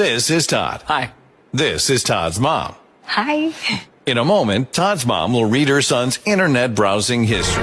This is Todd. Hi. This is Todd's mom. Hi. In a moment, Todd's mom will read her son's internet browsing history.